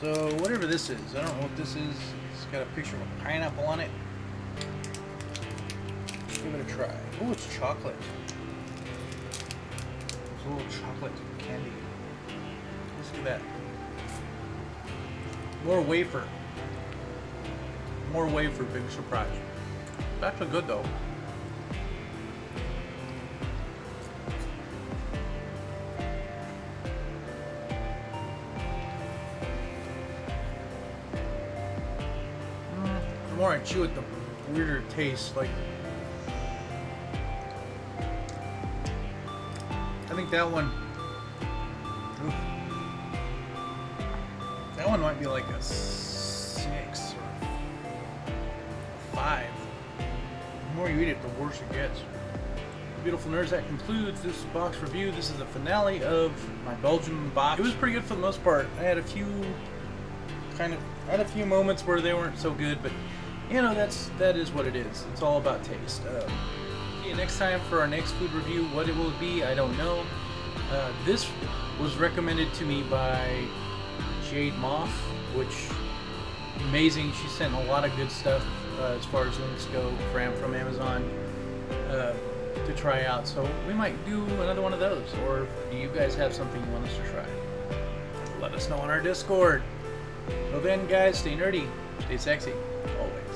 So whatever this is, I don't know what this is. It's got a picture of a pineapple on it. Give it a try. Oh, it's chocolate. It's a little chocolate candy. Let's do that. More wafer. More wafer, big surprise. That's actually good though. More I chew it, the weirder it tastes. Like, I think that one. oof. That one might be like a six or five. The more you eat it, the worse it gets. Beautiful nerds, that concludes this box review. This is the finale of my Belgian box. It was pretty good for the most part. I had a few kind of I had a few moments where they weren't so good, but you know that's that is what it is. It's all about taste. Um, see you next time for our next food review. What it will be, I don't know. Uh, this was recommended to me by Jade Moth, which amazing. She sent a lot of good stuff uh, as far as links go from from Amazon uh, to try out. So we might do another one of those. Or do you guys have something you want us to try? Let us know on our Discord. Till then, guys, stay nerdy, stay sexy, always.